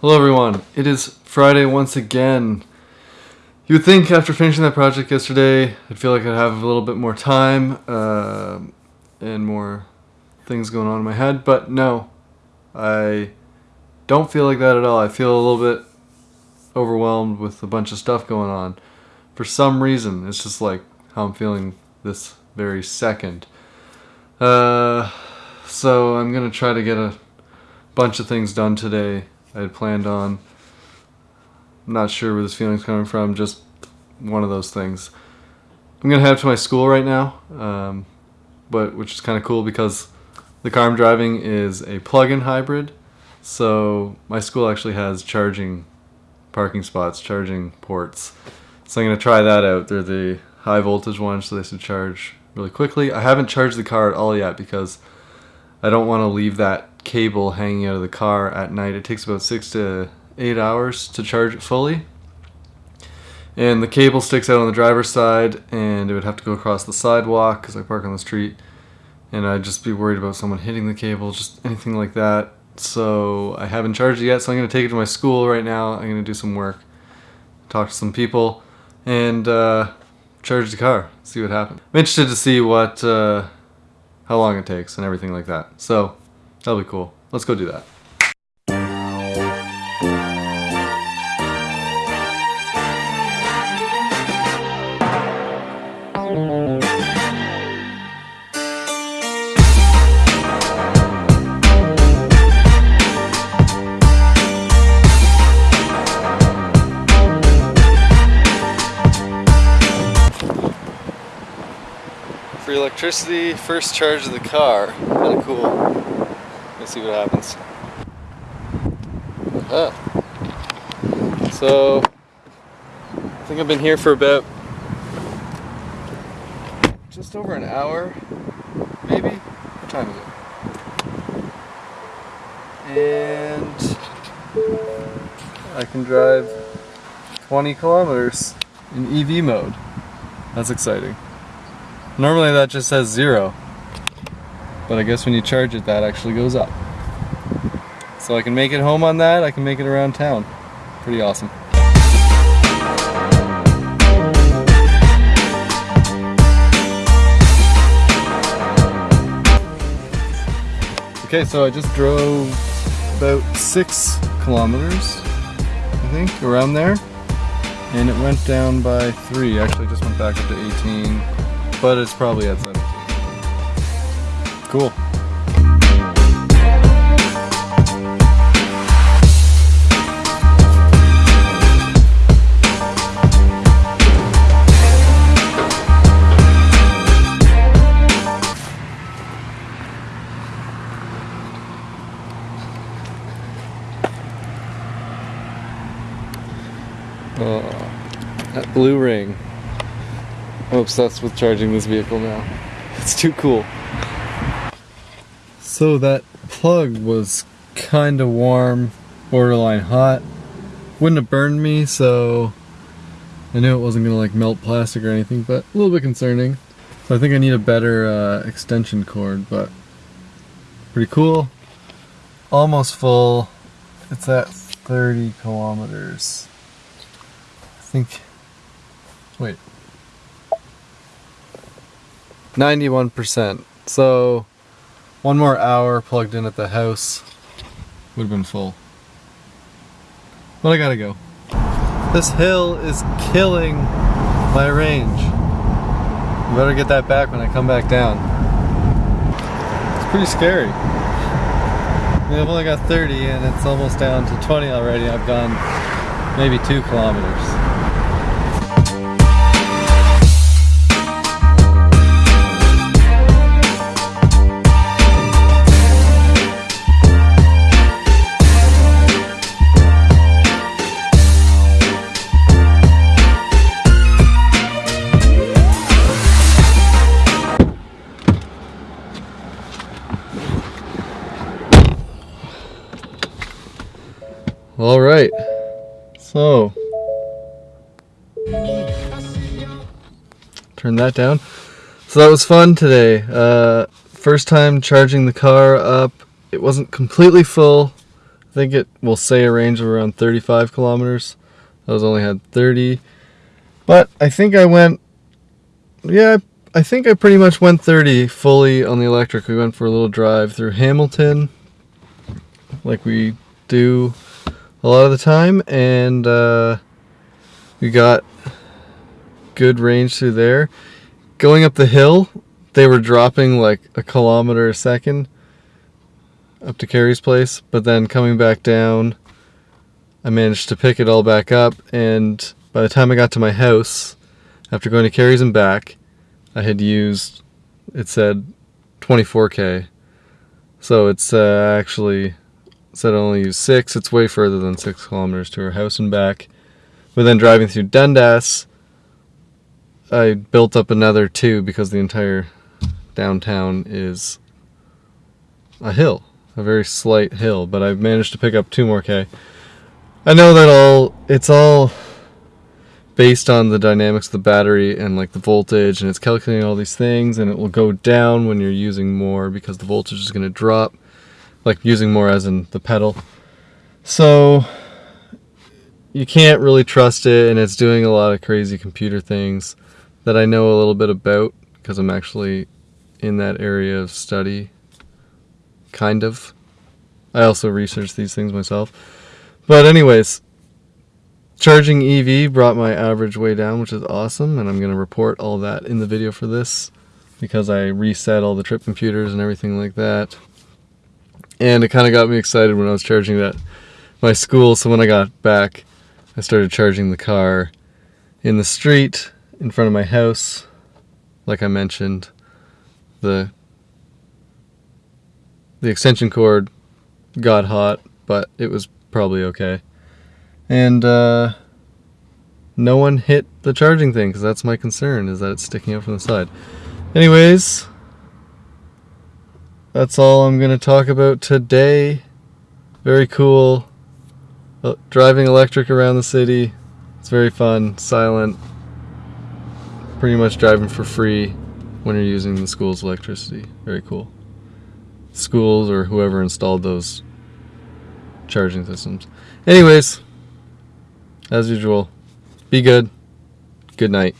Hello everyone. It is Friday once again. You would think after finishing that project yesterday, I'd feel like I'd have a little bit more time uh, and more things going on in my head, but no. I don't feel like that at all. I feel a little bit overwhelmed with a bunch of stuff going on. For some reason, it's just like how I'm feeling this very second. Uh, so I'm gonna try to get a bunch of things done today I had planned on. I'm not sure where this feeling's coming from, just one of those things. I'm gonna head to my school right now, um, but which is kind of cool because the car I'm driving is a plug-in hybrid. So my school actually has charging parking spots, charging ports. So I'm gonna try that out. They're the high voltage ones, so they should charge really quickly. I haven't charged the car at all yet because I don't want to leave that cable hanging out of the car at night. It takes about six to eight hours to charge it fully. And the cable sticks out on the driver's side, and it would have to go across the sidewalk because I park on the street. And I'd just be worried about someone hitting the cable, just anything like that. So I haven't charged it yet, so I'm going to take it to my school right now. I'm going to do some work, talk to some people, and uh, charge the car, see what happens. I'm interested to see what, uh, how long it takes and everything like that. So That'll be cool. Let's go do that. For electricity, first charge of the car. Kind of cool. Let's see what happens. Ah. So, I think I've been here for about just over an hour, maybe? What time is it? And I can drive 20 kilometers in EV mode. That's exciting. Normally that just says zero. But I guess when you charge it, that actually goes up. So I can make it home on that, I can make it around town. Pretty awesome. Okay, so I just drove about six kilometers, I think, around there. And it went down by three. Actually, just went back up to 18, but it's probably at 17. Cool. Oh, that blue ring. I'm obsessed with charging this vehicle now. It's too cool. So that plug was kind of warm, borderline hot. Wouldn't have burned me, so I knew it wasn't to like melt plastic or anything, but a little bit concerning. So I think I need a better uh, extension cord, but pretty cool. Almost full. It's at 30 kilometers. I think, wait, 91%. So one more hour plugged in at the house would have been full. But I gotta go. This hill is killing my range. I better get that back when I come back down. It's pretty scary. I mean, I've only got 30 and it's almost down to 20 already. I've gone maybe two kilometers. So, turn that down. So that was fun today. Uh, first time charging the car up. It wasn't completely full. I think it will say a range of around 35 kilometers. I was only had 30. But I think I went, yeah, I think I pretty much went 30 fully on the electric. We went for a little drive through Hamilton, like we do a lot of the time, and uh, we got good range through there. Going up the hill, they were dropping like a kilometer a second up to Carrie's place, but then coming back down, I managed to pick it all back up, and by the time I got to my house, after going to Carrie's and back, I had used, it said 24k. So it's uh, actually said I only used six. It's way further than six kilometers to her house and back. But then driving through Dundas, I built up another two because the entire downtown is a hill, a very slight hill. But I've managed to pick up two more K. I know that all it's all based on the dynamics of the battery and like the voltage and it's calculating all these things and it will go down when you're using more because the voltage is going to drop like using more as in the pedal. So you can't really trust it and it's doing a lot of crazy computer things that I know a little bit about because I'm actually in that area of study kind of. I also research these things myself. But anyways Charging EV brought my average way down, which is awesome, and I'm going to report all that in the video for this because I reset all the trip computers and everything like that. And it kind of got me excited when I was charging that my school, so when I got back, I started charging the car in the street in front of my house. Like I mentioned, the the extension cord got hot, but it was probably okay and uh, no one hit the charging thing because that's my concern is that it's sticking out from the side anyways that's all I'm gonna talk about today. Very cool. Uh, driving electric around the city. It's very fun silent. Pretty much driving for free when you're using the school's electricity. Very cool. Schools or whoever installed those charging systems. Anyways as usual, be good. Good night.